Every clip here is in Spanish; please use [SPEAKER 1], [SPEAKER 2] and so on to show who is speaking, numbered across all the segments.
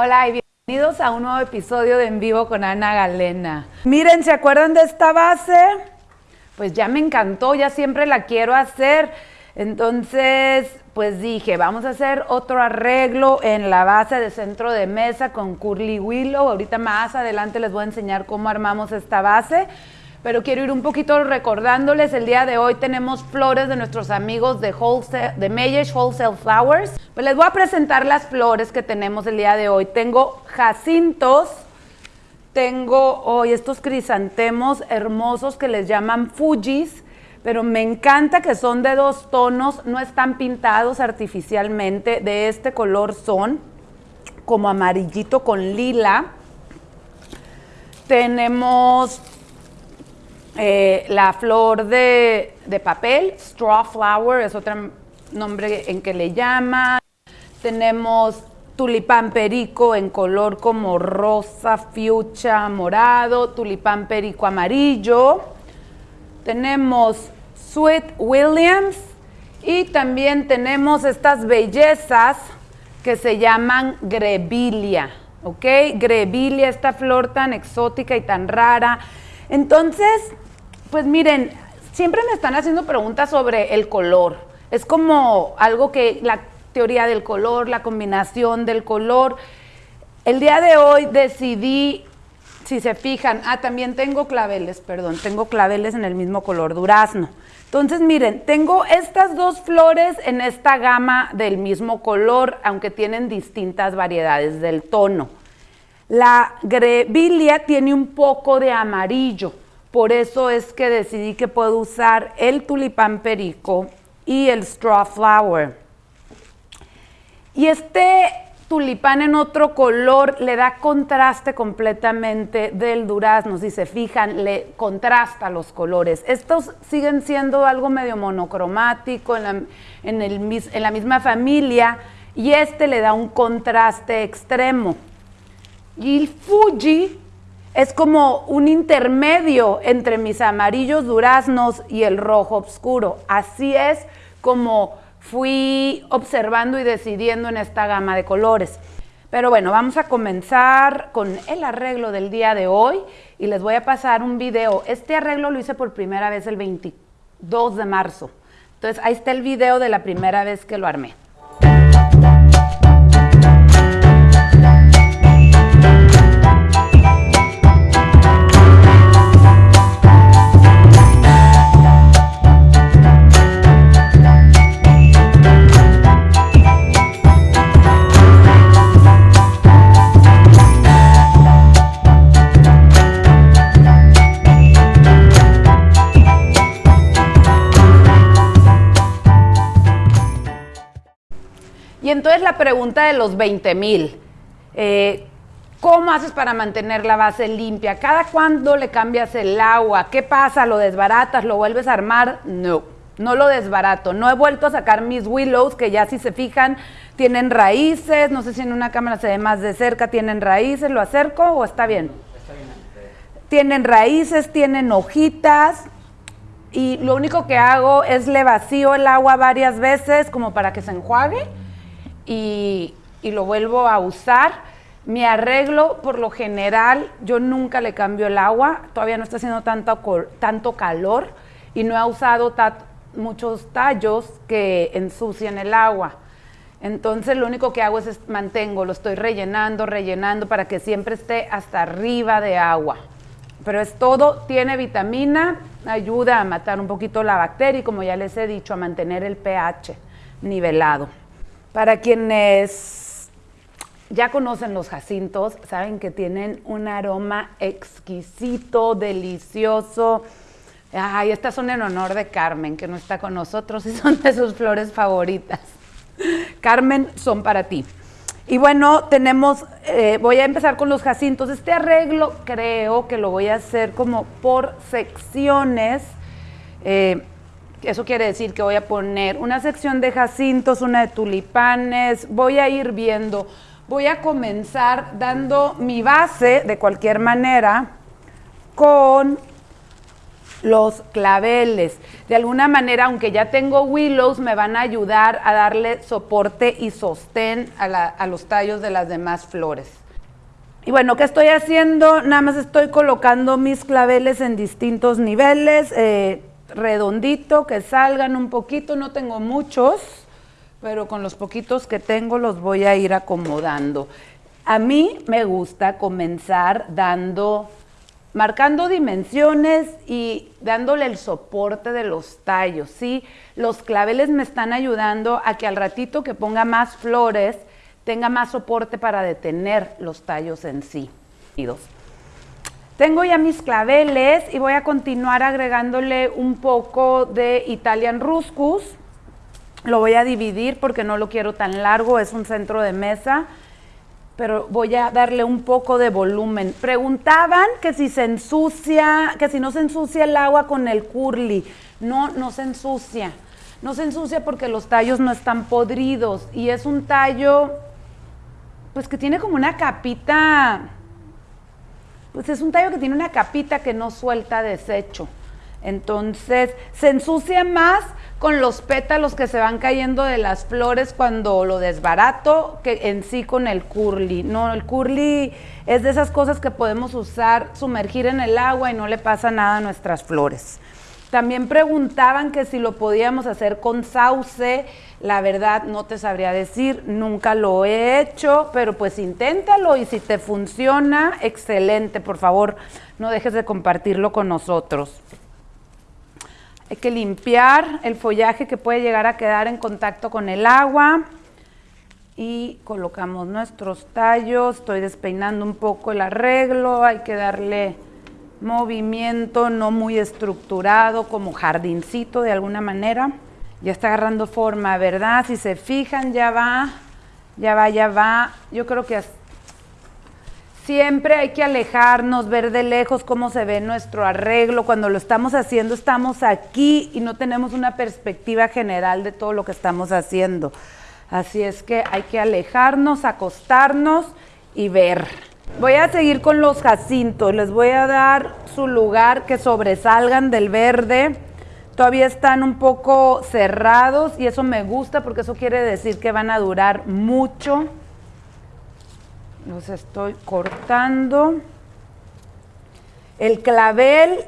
[SPEAKER 1] Hola y bienvenidos a un nuevo episodio de En Vivo con Ana Galena. Miren, ¿se acuerdan de esta base? Pues ya me encantó, ya siempre la quiero hacer. Entonces, pues dije, vamos a hacer otro arreglo en la base de centro de mesa con Curly Willow. Ahorita más adelante les voy a enseñar cómo armamos esta base pero quiero ir un poquito recordándoles, el día de hoy tenemos flores de nuestros amigos de, wholesale, de Wholesale Flowers. Pues les voy a presentar las flores que tenemos el día de hoy. Tengo jacintos, tengo hoy estos crisantemos hermosos que les llaman Fujis, pero me encanta que son de dos tonos, no están pintados artificialmente, de este color son como amarillito con lila. Tenemos eh, la flor de, papel, straw flower, es otro nombre en que le llaman. Tenemos tulipán perico en color como rosa, fiucha, morado, tulipán perico amarillo. Tenemos Sweet Williams y también tenemos estas bellezas que se llaman grevilia, ¿ok? Grevilia, esta flor tan exótica y tan rara. Entonces, pues miren, siempre me están haciendo preguntas sobre el color. Es como algo que la teoría del color, la combinación del color. El día de hoy decidí, si se fijan, ah, también tengo claveles, perdón, tengo claveles en el mismo color, durazno. Entonces, miren, tengo estas dos flores en esta gama del mismo color, aunque tienen distintas variedades del tono. La grevilia tiene un poco de amarillo, por eso es que decidí que puedo usar el tulipán perico y el straw flower. Y este tulipán en otro color le da contraste completamente del durazno. Si se fijan, le contrasta los colores. Estos siguen siendo algo medio monocromático en la, en la misma familia y este le da un contraste extremo. Y el Fuji es como un intermedio entre mis amarillos duraznos y el rojo oscuro. Así es como fui observando y decidiendo en esta gama de colores. Pero bueno, vamos a comenzar con el arreglo del día de hoy y les voy a pasar un video. Este arreglo lo hice por primera vez el 22 de marzo. Entonces ahí está el video de la primera vez que lo armé. Pregunta de los 20 mil, eh, ¿cómo haces para mantener la base limpia? ¿Cada cuándo le cambias el agua? ¿Qué pasa? ¿Lo desbaratas? ¿Lo vuelves a armar? No, no lo desbarato. No he vuelto a sacar mis willows, que ya si se fijan, tienen raíces. No sé si en una cámara se ve más de cerca, tienen raíces. ¿Lo acerco o está bien? Está bien. Tienen raíces, tienen hojitas. Y lo único que hago es le vacío el agua varias veces como para que se enjuague y, lo vuelvo a usar. Mi arreglo, por lo general, yo nunca le cambio el agua, todavía no está haciendo tanto, tanto calor y no he usado muchos tallos que ensucian el agua. Entonces lo único que hago es, mantengo, lo estoy rellenando, rellenando para que siempre esté hasta arriba de agua. Pero es todo, tiene vitamina, ayuda a matar un poquito la bacteria y como ya les he dicho, a mantener el pH nivelado. Para quienes ya conocen los jacintos, saben que tienen un aroma exquisito, delicioso. Ay, estas son en honor de Carmen, que no está con nosotros y son de sus flores favoritas. Carmen, son para ti. Y bueno, tenemos, eh, voy a empezar con los jacintos. Este arreglo creo que lo voy a hacer como por secciones. Eh, eso quiere decir que voy a poner una sección de jacintos, una de tulipanes, voy a ir viendo. Voy a comenzar dando mi base de cualquier manera con los claveles. De alguna manera, aunque ya tengo willows, me van a ayudar a darle soporte y sostén a, los tallos de las demás flores. Y bueno, ¿qué estoy haciendo? Nada más estoy colocando mis claveles en distintos niveles, eh, redondito, que salgan un poquito, no tengo muchos, pero con los poquitos que tengo los voy a ir acomodando. A mí me gusta comenzar dando marcando dimensiones y dándole el soporte de los tallos, ¿sí? Los claveles me están ayudando a que al ratito que ponga más flores, tenga más soporte para detener los tallos en sí. Tengo ya mis claveles y voy a continuar agregándole un poco de Italian Ruscus. Lo voy a dividir porque no lo quiero tan largo, es un centro de mesa pero voy a darle un poco de volumen. Preguntaban que si se ensucia, que si no se ensucia el agua con el curly. No, no se ensucia. No se ensucia porque los tallos no están podridos y es un tallo, pues que tiene como una capita, pues es un tallo que tiene una capita que no suelta desecho. Entonces, se ensucia más con los pétalos que se van cayendo de las flores cuando lo desbarato que en sí con el curly. No, el curly es de esas cosas que podemos usar, sumergir en el agua y no le pasa nada a nuestras flores. También preguntaban que si lo podíamos hacer con sauce. La verdad no te sabría decir, nunca lo he hecho, pero pues inténtalo y si te funciona, excelente. Por favor, no dejes de compartirlo con nosotros. Hay que limpiar el follaje que puede llegar a quedar en contacto con el agua. Y colocamos nuestros tallos. Estoy despeinando un poco el arreglo. Hay que darle movimiento, no muy estructurado, como jardincito de alguna manera. Ya está agarrando forma, ¿verdad? Si se fijan, ya va, ya va, ya va. Yo creo que Siempre hay que alejarnos, ver de lejos cómo se ve nuestro arreglo. Cuando lo estamos haciendo, estamos aquí y no tenemos una perspectiva general de todo lo que estamos haciendo. Así es que hay que alejarnos, acostarnos y ver. Voy a seguir con los jacintos. Les voy a dar su lugar que sobresalgan del verde. Todavía están un poco cerrados y eso me gusta porque eso quiere decir que van a durar mucho los estoy cortando. El clavel,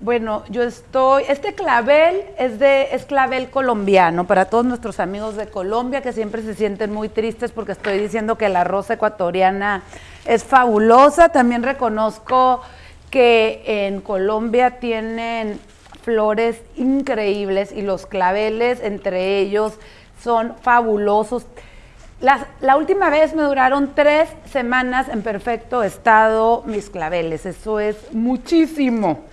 [SPEAKER 1] bueno, yo estoy, este clavel es de, es clavel colombiano, para todos nuestros amigos de Colombia que siempre se sienten muy tristes porque estoy diciendo que la rosa ecuatoriana es fabulosa. También reconozco que en Colombia tienen flores increíbles y los claveles entre ellos son fabulosos. La, última vez me duraron tres semanas en perfecto estado mis claveles. Eso es muchísimo.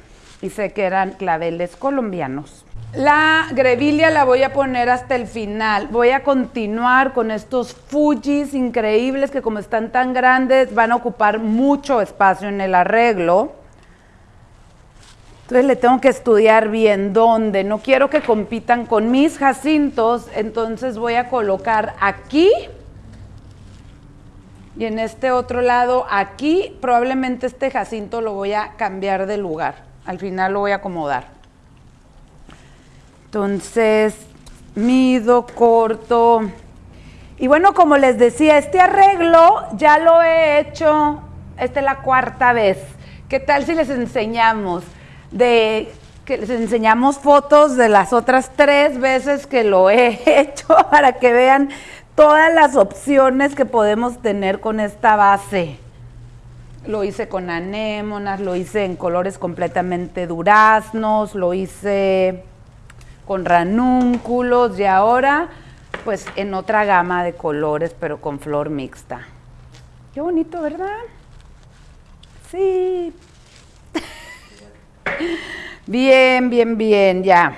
[SPEAKER 1] Y sé que eran claveles colombianos. La grevilia la voy a poner hasta el final. Voy a continuar con estos Fujis increíbles que como están tan grandes van a ocupar mucho espacio en el arreglo. Entonces le tengo que estudiar bien dónde. No quiero que compitan con mis jacintos, entonces voy a colocar aquí y en este otro lado aquí. Probablemente este jacinto lo voy a cambiar de lugar. Al final lo voy a acomodar. Entonces, mido, corto. Y bueno, como les decía, este arreglo ya lo he hecho, esta es la cuarta vez. ¿Qué tal si les enseñamos? de que les enseñamos fotos de las otras tres veces que lo he hecho para que vean todas las opciones que podemos tener con esta base. Lo hice con anémonas, lo hice en colores completamente duraznos, lo hice con ranúnculos y ahora pues en otra gama de colores pero con flor mixta. Qué bonito, ¿verdad? Sí, Bien, bien, bien, ya.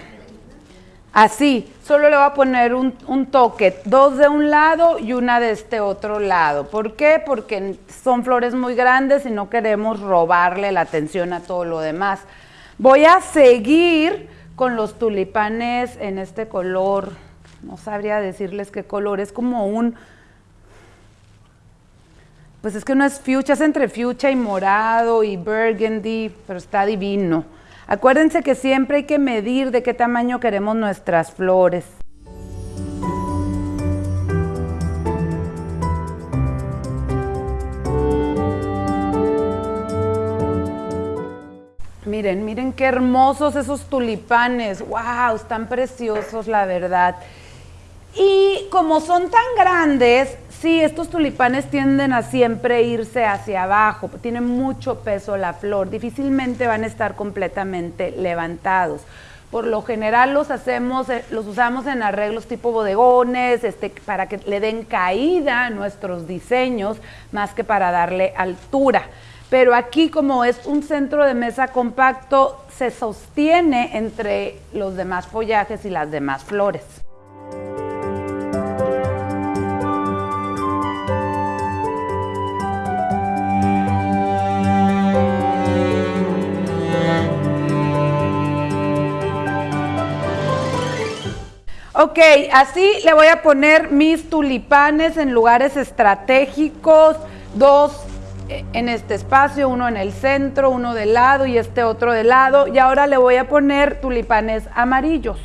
[SPEAKER 1] Así, solo le voy a poner un, toque, dos de un lado y una de este otro lado. ¿Por qué? Porque son flores muy grandes y no queremos robarle la atención a todo lo demás. Voy a seguir con los tulipanes en este color, no sabría decirles qué color, es como un pues es que no es fuchsia, es entre fuchsia y morado y burgundy, pero está divino. Acuérdense que siempre hay que medir de qué tamaño queremos nuestras flores. Miren, miren qué hermosos esos tulipanes. ¡Wow! Están preciosos, la verdad. Y como son tan grandes, sí, estos tulipanes tienden a siempre irse hacia abajo. Tienen mucho peso la flor. Difícilmente van a estar completamente levantados. Por lo general los hacemos, eh, los usamos en arreglos tipo bodegones, este, para que le den caída a nuestros diseños, más que para darle altura pero aquí como es un centro de mesa compacto, se sostiene entre los demás follajes y las demás flores. Ok, así le voy a poner mis tulipanes en lugares estratégicos, dos en este espacio, uno en el centro, uno del lado y este otro del lado. Y ahora le voy a poner tulipanes amarillos.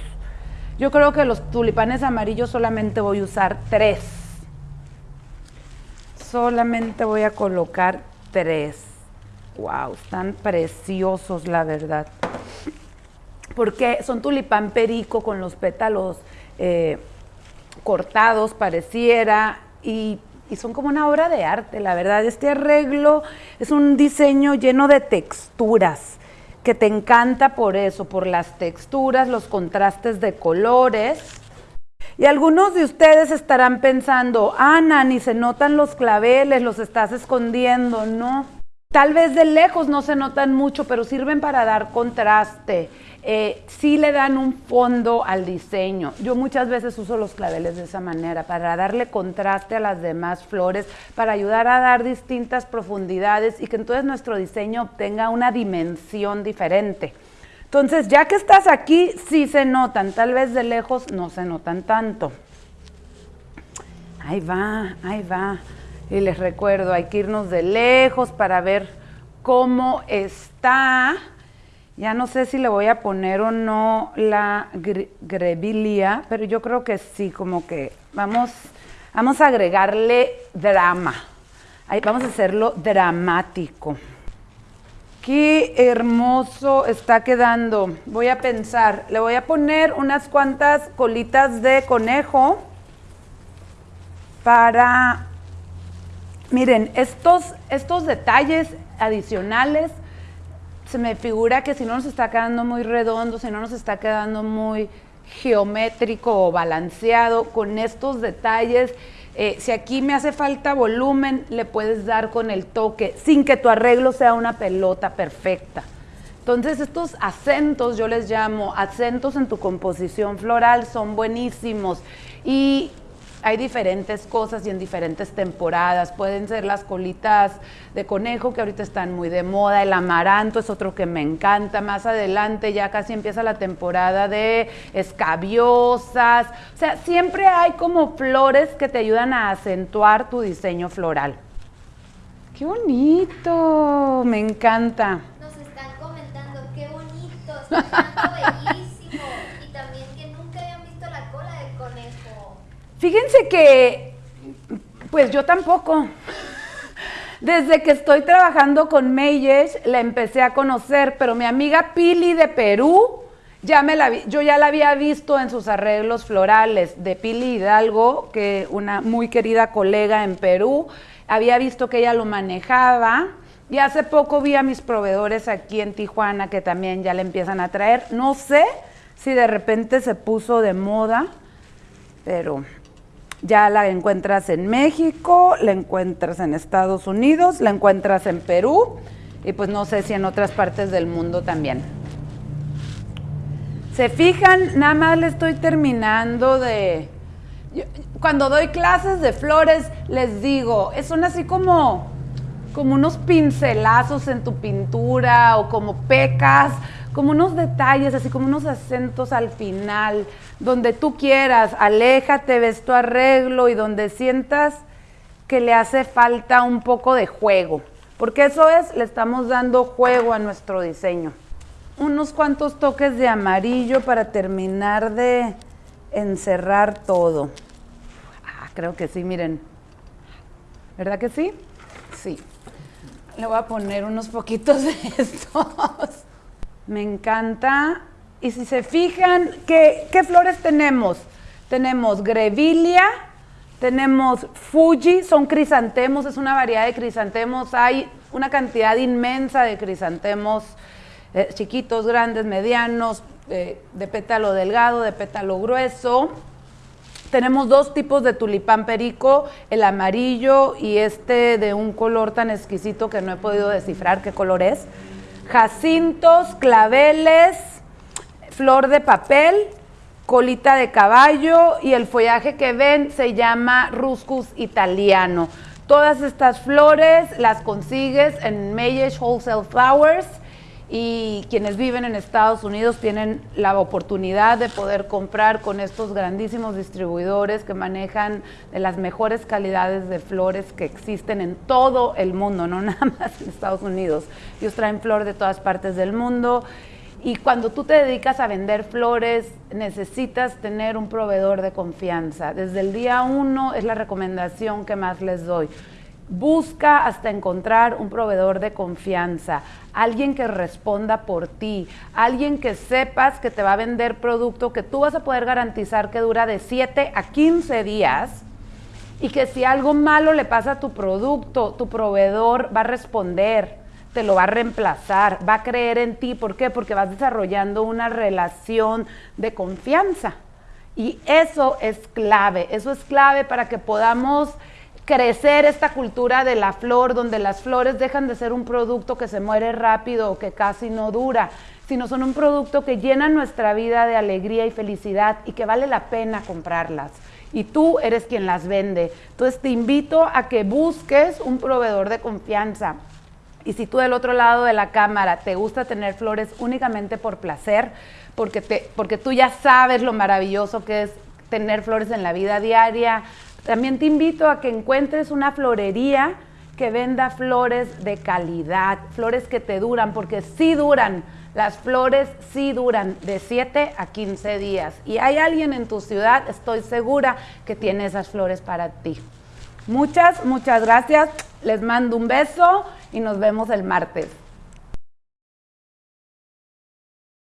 [SPEAKER 1] Yo creo que los tulipanes amarillos solamente voy a usar tres. Solamente voy a colocar tres. Wow, están preciosos la verdad. Porque son tulipán perico con los pétalos eh, cortados, pareciera, y y son como una obra de arte, la verdad. Este arreglo es un diseño lleno de texturas, que te encanta por eso, por las texturas, los contrastes de colores. Y algunos de ustedes estarán pensando, Ana, ni se notan los claveles, los estás escondiendo. No, tal vez de lejos no se notan mucho, pero sirven para dar contraste eh, sí le dan un fondo al diseño. Yo muchas veces uso los claveles de esa manera para darle contraste a las demás flores, para ayudar a dar distintas profundidades y que entonces nuestro diseño obtenga una dimensión diferente. Entonces, ya que estás aquí, sí se notan, tal vez de lejos no se notan tanto. Ahí va, ahí va. Y les recuerdo, hay que irnos de lejos para ver cómo está ya no sé si le voy a poner o no la grevilia, pero yo creo que sí, como que vamos, vamos a agregarle drama. Vamos a hacerlo dramático. Qué hermoso está quedando. Voy a pensar, le voy a poner unas cuantas colitas de conejo para, miren, estos, estos detalles adicionales se me figura que si no nos está quedando muy redondo, si no nos está quedando muy geométrico o balanceado, con estos detalles, eh, si aquí me hace falta volumen, le puedes dar con el toque, sin que tu arreglo sea una pelota perfecta. Entonces estos acentos, yo les llamo acentos en tu composición floral, son buenísimos. Y hay diferentes cosas y en diferentes temporadas. Pueden ser las colitas de conejo que ahorita están muy de moda, el amaranto es otro que me encanta. Más adelante ya casi empieza la temporada de escabiosas. O sea, siempre hay como flores que te ayudan a acentuar tu diseño floral. ¡Qué bonito! Me encanta.
[SPEAKER 2] Nos están comentando, qué bonito, está. Y también que nunca habían visto la cola del conejo.
[SPEAKER 1] Fíjense que, pues yo tampoco. Desde que estoy trabajando con Meyes, la empecé a conocer, pero mi amiga Pili de Perú, ya la yo ya la había visto en sus arreglos florales de Pili Hidalgo, que una muy querida colega en Perú, había visto que ella lo manejaba. Y hace poco vi a mis proveedores aquí en Tijuana que también ya le empiezan a traer. No sé si de repente se puso de moda, pero ya la encuentras en México, la encuentras en Estados Unidos, la encuentras en Perú y pues no sé si en otras partes del mundo también. Se fijan, nada más le estoy terminando de... cuando doy clases de flores les digo, son así como, como unos pincelazos en tu pintura o como pecas como unos detalles, así como unos acentos al final, donde tú quieras, aléjate, ves tu arreglo y donde sientas que le hace falta un poco de juego, porque eso es, le estamos dando juego a nuestro diseño. unos cuantos toques de amarillo para terminar de encerrar todo. Ah, creo que sí, miren. ¿Verdad que sí? Sí. Le voy a poner unos poquitos de estos. Me encanta. Y si se fijan, ¿qué, qué flores tenemos? Tenemos grevilia, tenemos Fuji, son crisantemos, es una variedad de crisantemos. Hay una cantidad inmensa de crisantemos, eh, chiquitos, grandes, medianos, eh, de pétalo delgado, de pétalo grueso. Tenemos dos tipos de tulipán perico, el amarillo y este de un color tan exquisito que no he podido descifrar qué color es. Jacintos, claveles, flor de papel, colita de caballo y el follaje que ven se llama Ruscus italiano. Todas estas flores las consigues en Mayesh Wholesale Flowers y quienes viven en Estados Unidos tienen la oportunidad de poder comprar con estos grandísimos distribuidores que manejan de las mejores calidades de flores que existen en todo el mundo, no nada más en Estados Unidos. Ellos traen flor de todas partes del mundo y cuando tú te dedicas a vender flores, necesitas tener un proveedor de confianza. Desde el día uno es la recomendación que más les doy. Busca hasta encontrar un proveedor de confianza, alguien que responda por ti, alguien que sepas que te va a vender producto que tú vas a poder garantizar que dura de 7 a 15 días y que si algo malo le pasa a tu producto, tu proveedor va a responder te lo va a reemplazar, va a creer en ti. ¿Por qué? Porque vas desarrollando una relación de confianza. Y eso es clave, eso es clave para que podamos crecer esta cultura de la flor, donde las flores dejan de ser un producto que se muere rápido o que casi no dura, sino son un producto que llena nuestra vida de alegría y felicidad y que vale la pena comprarlas. Y tú eres quien las vende. Entonces te invito a que busques un proveedor de confianza. Y si tú del otro lado de la cámara te gusta tener flores únicamente por placer, porque, te, porque tú ya sabes lo maravilloso que es tener flores en la vida diaria, también te invito a que encuentres una florería que venda flores de calidad, flores que te duran, porque sí duran. Las flores sí duran de 7 a 15 días. Y hay alguien en tu ciudad, estoy segura, que tiene esas flores para ti. Muchas, muchas gracias. Les mando un beso y nos vemos el martes.